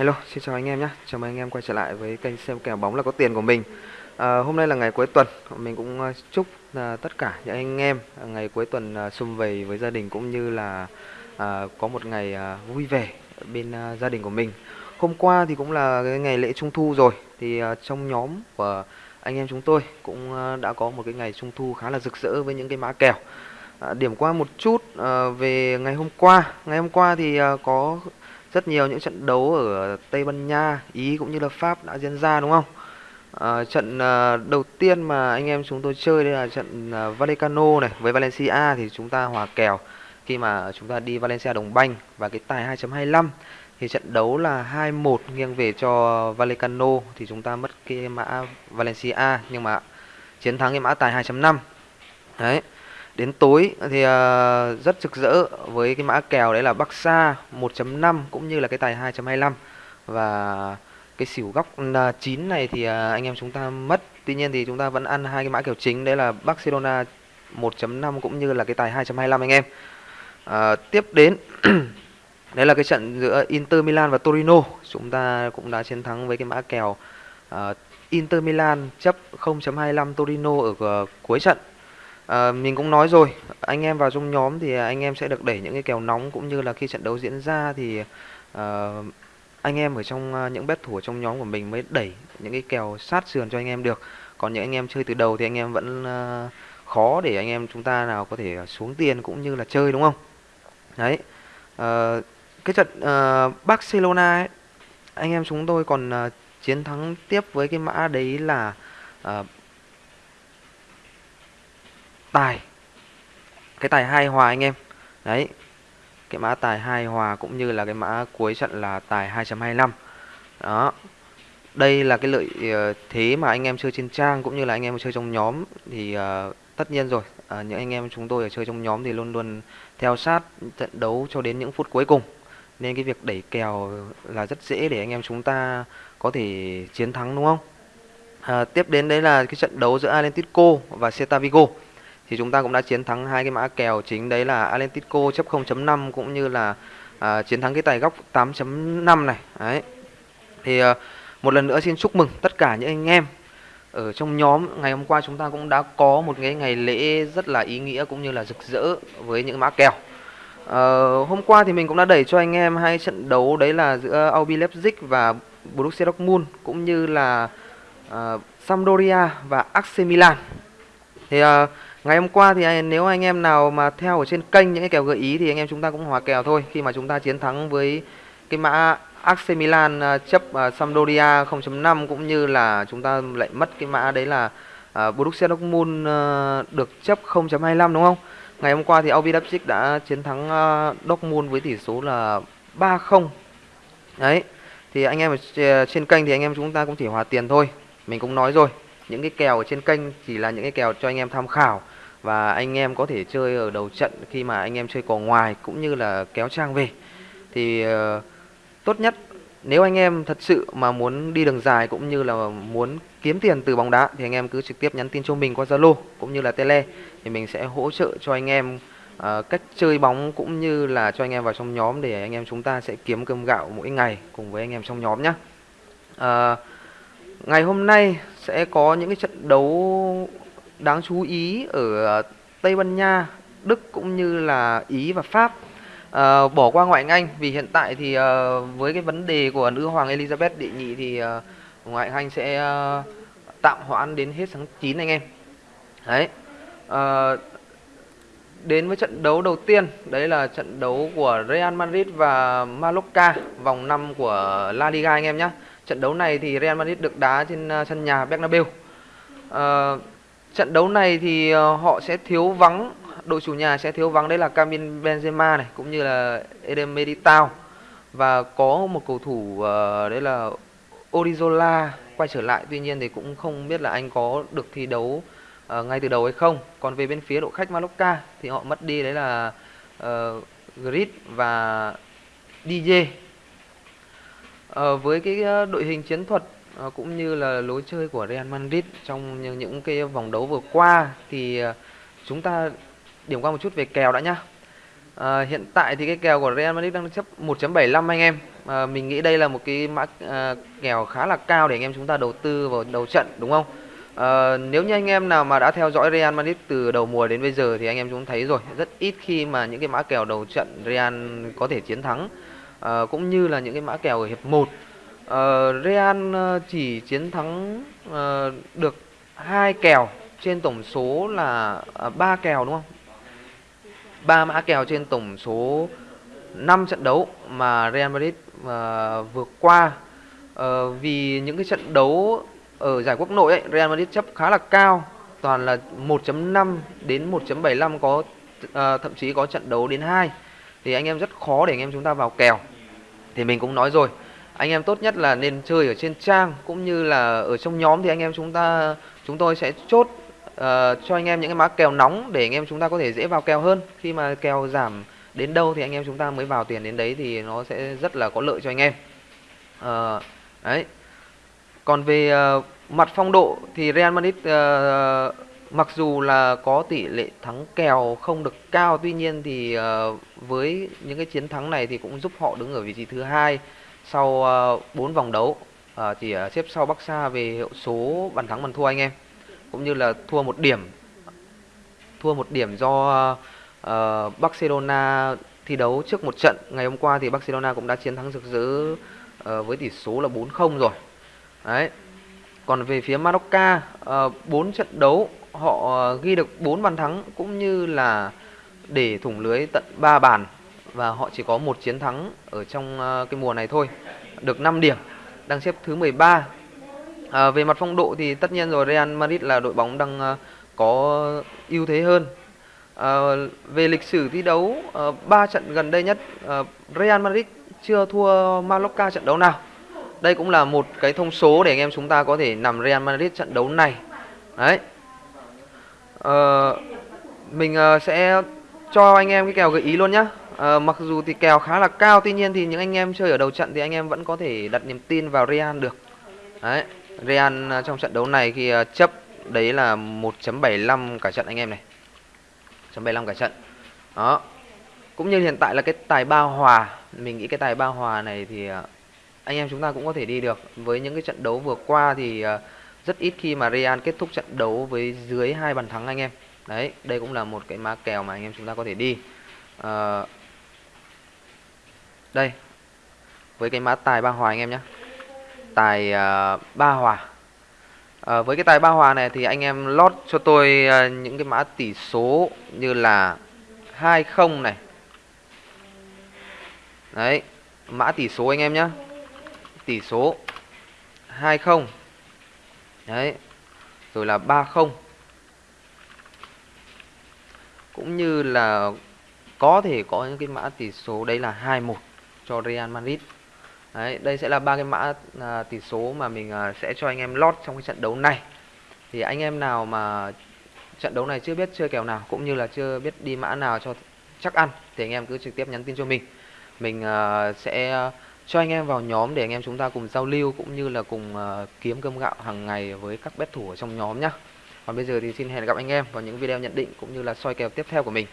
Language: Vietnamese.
Hello, xin chào anh em nhé. Chào mừng anh em quay trở lại với kênh xem kèo bóng là có tiền của mình. À, hôm nay là ngày cuối tuần, mình cũng à, chúc à, tất cả những anh em à, ngày cuối tuần à, sum vầy với gia đình cũng như là à, có một ngày à, vui vẻ bên à, gia đình của mình. Hôm qua thì cũng là cái ngày lễ Trung thu rồi, thì à, trong nhóm của anh em chúng tôi cũng à, đã có một cái ngày Trung thu khá là rực rỡ với những cái mã kèo. À, điểm qua một chút à, về ngày hôm qua. Ngày hôm qua thì à, có rất nhiều những trận đấu ở Tây Ban Nha, Ý cũng như là Pháp đã diễn ra đúng không? À, trận à, đầu tiên mà anh em chúng tôi chơi đây là trận à, Vallecano này. Với Valencia thì chúng ta hòa kèo. Khi mà chúng ta đi Valencia đồng banh và cái tài 2.25 thì trận đấu là 2-1 nghiêng về cho Vallecano thì chúng ta mất cái mã Valencia. Nhưng mà chiến thắng cái mã tài 2.5 đấy. Đến tối thì uh, rất rực rỡ với cái mã kèo đấy là Bắc Sa 1.5 cũng như là cái tài 2.25 và cái xỉu góc ờ, 9 này thì uh, anh em chúng ta mất. Tuy nhiên thì chúng ta vẫn ăn hai cái mã kèo chính đấy là Barcelona 1.5 cũng như là cái tài 2.25 anh em. Ờ, tiếp đến đấy là cái trận giữa Inter Milan và Torino. Chúng ta cũng đã chiến thắng với cái mã kèo uh, Inter Milan chấp 0.25 Torino ở ờ, cuối trận À, mình cũng nói rồi, anh em vào trong nhóm thì à, anh em sẽ được đẩy những cái kèo nóng cũng như là khi trận đấu diễn ra thì à, anh em ở trong à, những bet thủ ở trong nhóm của mình mới đẩy những cái kèo sát sườn cho anh em được. Còn những anh em chơi từ đầu thì anh em vẫn à, khó để anh em chúng ta nào có thể xuống tiền cũng như là chơi đúng không? Đấy. À, cái trận à, Barcelona ấy, anh em chúng tôi còn à, chiến thắng tiếp với cái mã đấy là tài. Cái tài hai hòa anh em. Đấy. Cái mã tài hai hòa cũng như là cái mã cuối trận là tài 2.25 đó. Đây là cái lợi ờ, thế mà anh em chơi trên trang cũng như là anh em chơi trong nhóm thì uh, tất nhiên rồi. Uh, những anh em chúng tôi ở chơi trong nhóm thì luôn luôn theo sát trận đấu cho đến những phút cuối cùng. Nên cái việc đẩy kèo là rất dễ để anh em chúng ta có thể chiến thắng đúng không? À, tiếp đến đấy là cái trận đấu giữa Atlético và Celta Vigo thì chúng ta cũng đã chiến thắng hai cái mã kèo chính đấy là Atlético chấp 0.5 cũng như là à, chiến thắng cái tài góc 8.5 này. Đấy. Thì à, một lần nữa xin chúc mừng tất cả những anh em ở trong nhóm. Ngày hôm qua chúng ta cũng đã có một cái ngày lễ rất là ý nghĩa cũng như là rực rỡ với những mã kèo. Ờ, hôm qua thì mình cũng đã đẩy cho anh em hai trận đấu đấy là giữa RB Leipzig và Borussia Dortmund cũng như là uh, Sampdoria và AC Milan. Thì uh, Ngày hôm qua thì nếu anh em nào mà theo ở trên kênh những cái kèo gợi ý thì anh em chúng ta cũng hòa kèo thôi khi mà chúng ta chiến thắng với cái mã AC Milan à, chấp à, Sampdoria 0.5 cũng như là chúng ta lại mất cái mã đấy là à, Borussia Dortmund được chấp 0.25 đúng không? Ngày hôm qua thì RB Leipzig đã chiến thắng Dortmund với tỷ số là 3-0. Đấy. Thì anh em ở trên kênh thì anh em chúng ta cũng chỉ hòa tiền thôi. Mình cũng nói rồi, những cái kèo ở trên kênh chỉ là những cái kèo cho anh em tham khảo và anh em có thể chơi ở đầu trận khi mà anh em chơi cò ngoài cũng như là kéo trang về thì uh, tốt nhất nếu anh em thật sự mà muốn đi đường dài cũng như là muốn kiếm tiền từ bóng đá thì anh em cứ trực tiếp nhắn tin cho mình qua Zalo cũng như là Tele thì mình sẽ hỗ trợ cho anh em uh, cách chơi bóng cũng như là cho anh em vào trong nhóm để anh em chúng ta sẽ kiếm cơm gạo mỗi ngày cùng với anh em trong nhóm nhé. Uh, ờ, ngày hôm nay sẽ có những cái trận đấu đáng chú ý ở ờ, Tây Ban Nha, Đức cũng như là Ý và Pháp. À, bỏ qua ngoại Anh vì hiện tại thì à, với cái vấn đề của nữ hoàng Elizabeth đệ nhị thì à, ngoại Anh sẽ à, tạm hoãn đến hết tháng 9 anh em. Đấy. À, đến với trận đấu đầu tiên, đấy là trận đấu của Real Madrid và Mallorca vòng 5 của La Liga anh em nhé. Trận đấu này thì Real Madrid được đá trên sân nhà Bernabeu. Uh, Trận đấu này thì ờ, họ sẽ thiếu vắng đội chủ nhà sẽ thiếu vắng đấy là Camin Benzema này cũng như là Eden Militao. Và có một cầu thủ uh, đấy là Orizola quay trở lại tuy nhiên thì cũng không biết là anh có được thi đấu uh, ngay từ đầu hay không. Còn về bên phía đội khách Mallorca thì họ mất đi đấy là uh, Grit và DJ uh, với cái đội hình chiến thuật Ờ, cũng như là lối chơi của Real Madrid trong những, những cái vòng đấu vừa qua thì ờ, chúng ta điểm qua một chút về kèo đã nhá. À, hiện tại thì cái kèo của Real Madrid đang chấp 1.75 anh em. à, mình nghĩ đây là một cái mã à, kèo khá là cao để anh em chúng ta đầu tư vào đầu trận đúng không à, nếu như anh em nào mà đã theo dõi Real Madrid từ đầu mùa đến bây giờ thì anh em chúng thấy rồi rất ít khi mà những cái mã kèo đầu trận Real có thể chiến thắng à, cũng như là những cái mã kèo ở hiệp 1 uh, Real ờ, chỉ chiến thắng uh, được hai kèo trên tổng số là ba uh, kèo đúng không? Ba mã kèo trên tổng số 5 trận đấu mà Real Madrid uh, vừa qua. Uh, vì những cái trận đấu ở giải quốc nội ấy, Real Madrid chấp khá là cao toàn là 1.5 đến 1.75 có uh, thậm chí có trận đấu đến 2 thì anh em rất khó để anh em chúng ta vào kèo. Thì mình cũng nói rồi anh em tốt nhất là nên chơi ở trên trang cũng như là ở trong nhóm thì anh em chúng ta chúng tôi sẽ chốt uh, cho anh em những cái mã kèo nóng để anh em chúng ta có thể dễ vào kèo hơn. Khi mà kèo giảm đến đâu thì anh em chúng ta mới vào tiền đến đấy thì nó sẽ rất là có lợi cho anh em. Uh, đấy. Còn về uh, mặt phong độ thì Real Madrid uh, mặc dù là có tỷ lệ thắng kèo không được cao tuy nhiên thì uh, với những cái chiến thắng này thì cũng giúp họ đứng ở vị trí thứ hai sau ờ, uh, 4 vòng đấu. Uh, chỉ uh, xếp sau Barca về hiệu số bàn thắng bàn thua anh em cũng như là thua một điểm. Thua một điểm do uh, Barcelona thi đấu trước một trận. Ngày hôm qua thì Barcelona cũng đã chiến thắng rực rỡ uh, với tỷ số là 4-0 rồi. Đấy còn về phía Maroc uh, 4 ờ, trận đấu họ ờ, ghi được 4 bàn thắng cũng như là để thủng lưới tận 3 bàn. Và họ chỉ có một chiến thắng ở trong uh, cái mùa này thôi được 5 điểm đang xếp thứ 13 à, về mặt phong độ thì tất nhiên rồi Real Madrid là đội bóng đang uh, có ưu thế hơn. À, về lịch sử thi đấu ba uh, trận gần đây nhất uh, Real Madrid chưa thua Mallorca trận đấu nào? Đây cũng là một cái thông số để anh em chúng ta có thể nằm Real Madrid trận đấu này. Đấy. Ờ, mình ờ, sẽ cho anh em cái kèo gợi ý luôn nhá. À, mặc dù thì kèo khá là cao tuy nhiên thì những anh em chơi ở đầu trận thì anh em vẫn có thể đặt niềm tin vào Real được. Đấy. Real ờ, trong trận đấu này khi chấp đấy là 1.75 cả trận anh em này. 1.75 cả trận. Đó. Cũng như hiện tại là cái tài ba hòa. Mình nghĩ cái tài ba hòa này thì anh em chúng ta cũng có thể đi được. Với những cái trận đấu vừa qua thì ờ, rất ít khi mà Real kết thúc trận đấu với dưới hai bàn thắng anh em. Đấy đây cũng là một cái má kèo mà anh em chúng ta có thể đi. À, đây với cái mã tài ba hòa anh em nhé tài uh, ba hòa. À, với cái tài ba hòa này thì anh em lót cho tôi uh, những cái mã tỷ số như là 20 này. Đấy mã tỷ số anh em nhé tỷ số 20 đấy rồi là 30 cũng như là có thể có những cái mã tỷ số đấy là 21 cho Real Madrid Đấy, đây sẽ là ba cái mã à, tỷ số mà mình à, sẽ cho anh em lót trong cái trận đấu này. Thì anh em nào mà trận đấu này chưa biết chơi kèo nào cũng như là chưa biết đi mã nào cho chắc ăn thì anh em cứ trực tiếp nhắn tin cho mình. Mình à, sẽ cho anh em vào nhóm để anh em chúng ta cùng giao lưu cũng như là cùng ờ, kiếm cơm gạo hàng ngày với các bet thủ ở trong nhóm nhá. Còn bây giờ thì xin hẹn gặp anh em vào những video nhận định cũng như là soi kèo tiếp theo của mình.